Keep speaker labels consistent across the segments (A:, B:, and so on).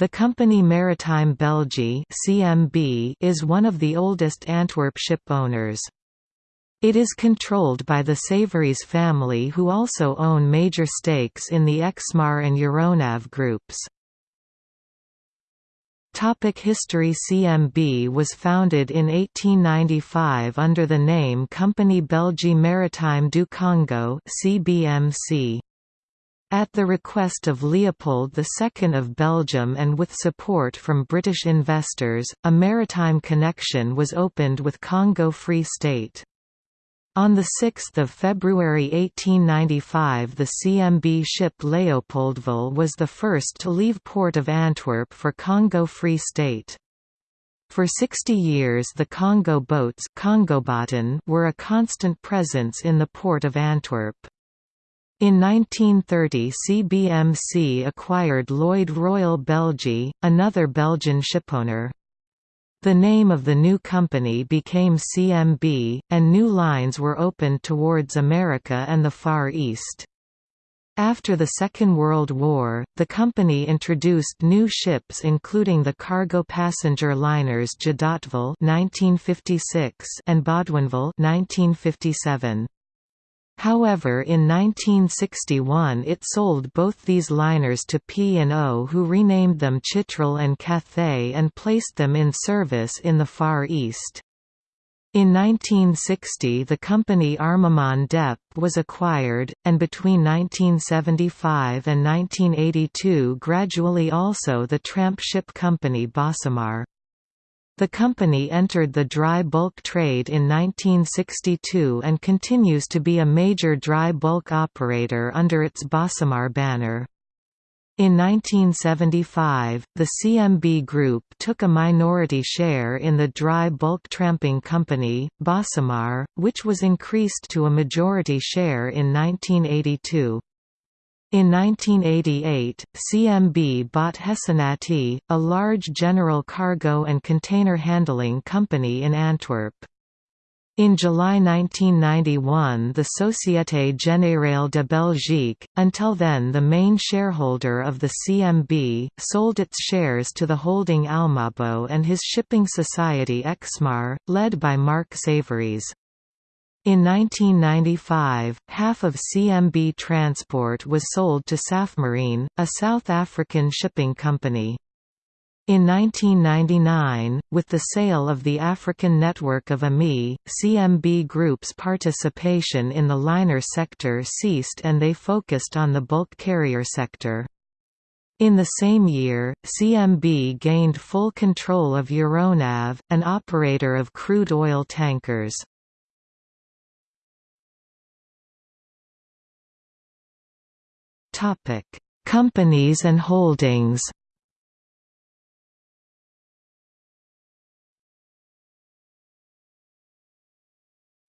A: The Compagnie Maritime Belge (CMB) is one of the oldest Antwerp ship owners. It is controlled by the Saverys family who also own major stakes in the Exmar and Euronav groups. Topic History CMB was founded in 1895 under the name Compagnie Belgique Maritime du Congo CBMC. At the request of Leopold II of Belgium and with support from British investors, a maritime connection was opened with Congo Free State. On 6 February 1895 the CMB ship Leopoldville was the first to leave port of Antwerp for Congo Free State. For 60 years the Congo boats were a constant presence in the port of Antwerp. In 1930 CBMC acquired Lloyd Royal Belge, another Belgian shipowner. The name of the new company became CMB, and new lines were opened towards America and the Far East. After the Second World War, the company introduced new ships including the cargo passenger liners Jadotville (1956) and Baudouinville (1957). However in 1961 it sold both these liners to P&O who renamed them Chitral and Cathay and placed them in service in the Far East. In 1960 the company Armement Deppe was acquired, and between 1975 and 1982 gradually also the tramp ship company Bocimar. The company entered the dry bulk trade in 1962 and continues to be a major dry bulk operator under its Bocimar banner. In 1975, the CMB Group took a minority share in the dry bulk tramping company, Bocimar, which was increased to a majority share in 1982. In 1988, CMB bought Hessenatie, a large general cargo and container handling company in Antwerp. In July 1991 the Société Générale de Belgique, until then the main shareholder of the CMB, sold its shares to the holding Almabo and his shipping society Exmar, led by Marc Saverys. In 1995, half of CMB Transport was sold to Safmarine, a South African shipping company. In 1999, with the sale of the African network of AMI, CMB Group's participation in the liner sector ceased and they focused on the bulk carrier sector. In the same year, CMB gained full control of Euronav, an operator of crude oil tankers. Topic: Companies and holdings.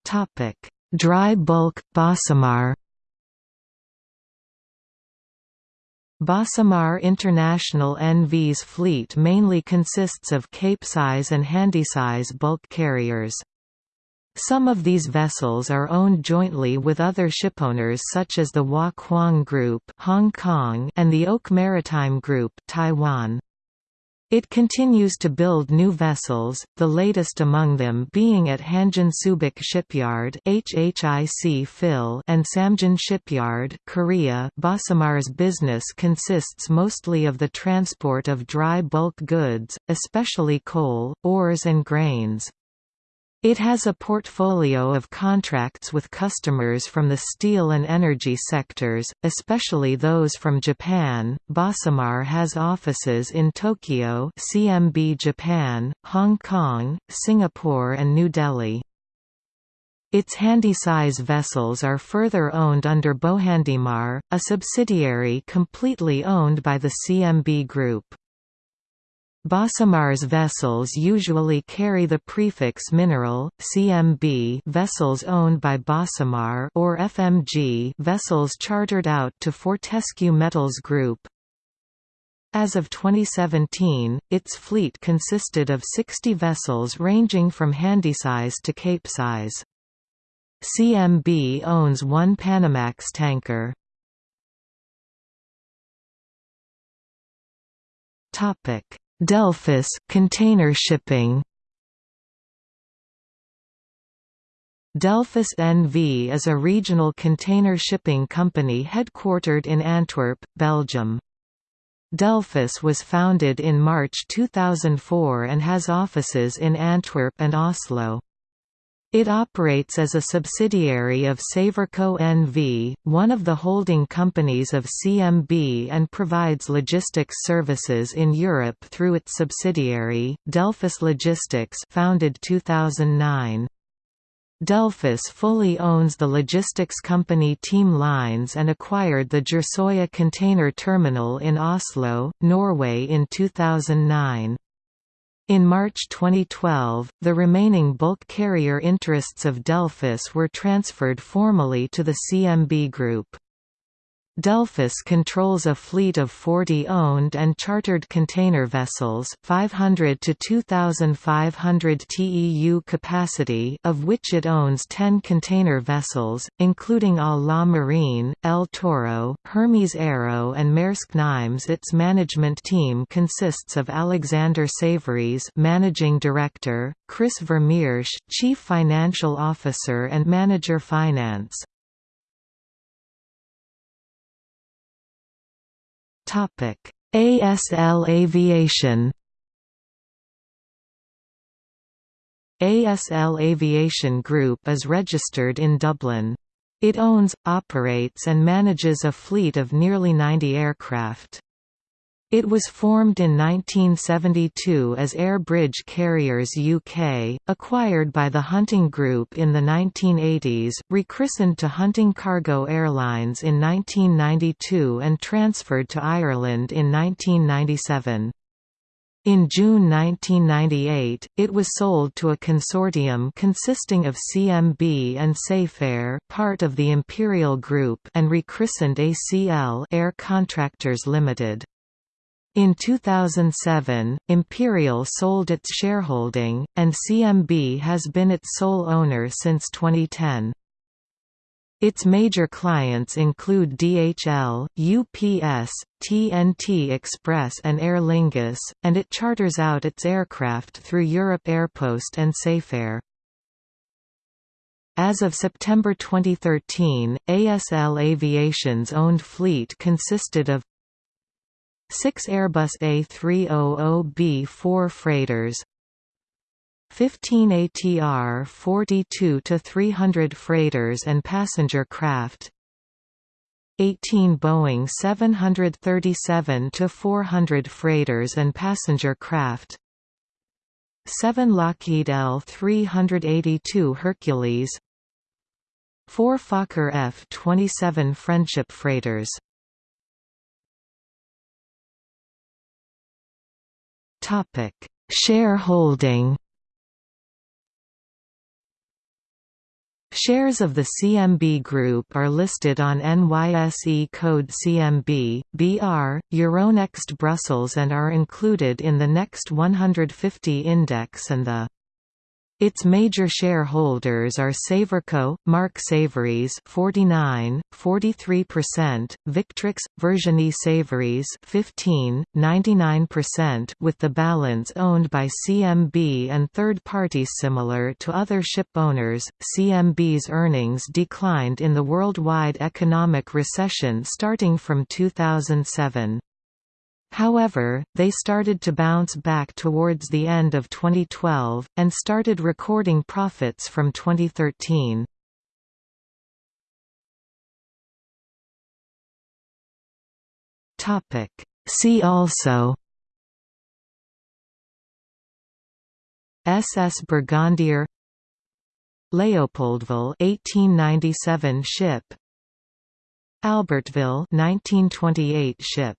A: Topic: Dry bulk Bocimar. Bocimar International NV's fleet mainly consists of Capesize and Handysize bulk carriers. Some of these vessels are owned jointly with other shipowners such as the Hua Kwang Group Hong Kong and the Oak Maritime Group Taiwan. It continues to build new vessels, the latest among them being at Hanjin Subic Shipyard Phil and Samjin Shipyard Korea. Bocimar's business consists mostly of the transport of dry bulk goods, especially coal, ores and grains. It has a portfolio of contracts with customers from the steel and energy sectors, especially those from Japan. Bocimar has offices in Tokyo, CMB Japan, Hong Kong, Singapore and New Delhi. Its handysize vessels are further owned under Bohandymar, a subsidiary completely owned by the CMB Group. Bocimar's vessels usually carry the prefix mineral, CMB vessels owned by Bocimar or FMG vessels chartered out to Fortescue Metals Group. As of 2017, its fleet consisted of 60 vessels ranging from handysize to capesize. CMB owns one Panamax tanker. Delphis container shipping Delphis NV is a regional container shipping company headquartered in Antwerp, Belgium. Delphis was founded in March 2004 and has offices in Antwerp and Oslo. It operates as a subsidiary of Saverco NV, one of the holding companies of CMB and provides logistics services in Europe through its subsidiary, Delphis Logistics founded 2009. Delphis fully owns the logistics company Team Lines and acquired the Gjersøya container terminal in Oslo, Norway in 2009. In March 2012, the remaining bulk carrier interests of Delphis were transferred formally to the CMB Group. Delphis controls a fleet of 40 owned and chartered container vessels 500 to 2,500 TEU capacity of which it owns 10 container vessels, including Al La Marine, El Toro, Hermes Aero and Maersk Nimes Its management team consists of Alexander Saverys Managing Director, Chris Vermeersch Chief Financial Officer and Manager Finance. ASL Aviation ASL Aviation Group is registered in Dublin. It owns, operates and manages a fleet of nearly 90 aircraft. It was formed in 1972 as Air Bridge Carriers UK, acquired by the Hunting Group in the 1980s, rechristened to Hunting Cargo Airlines in 1992 and transferred to Ireland in 1997. In June 1998, it was sold to a consortium consisting of CMB and Safair part of the Imperial Group and rechristened ACL Air Contractors Limited. In 2007, Imperial sold its shareholding, and CMB has been its sole owner since 2010. Its major clients include DHL, UPS, TNT Express and Aer Lingus, and it charters out its aircraft through Europe Airpost and Safair. As of September 2013, ASL Aviation's owned fleet consisted of Six Airbus A300B4 freighters 15 ATR 42-300 freighters and passenger craft 18 Boeing 737-400 freighters and passenger craft 7 Lockheed L-382 Hercules 4 Fokker F-27 Friendship freighters Topic: Shareholding. Shares of the CMB Group are listed on NYSE code CMB, BR, Euronext Brussels and are included in the Next 150 index and the its major shareholders are Saverco, Marc Saverys 49, 43%, Victrix, Virginie Saverys 15, 99% with the balance owned by CMB and third parties similar to other ship owners. CMB's earnings declined in the worldwide economic recession starting from 2007. However, they started to bounce back towards the end of 2012, and started recording profits from 2013. See also SS Burgondier Leopoldville 1897 ship Albertville 1928 ship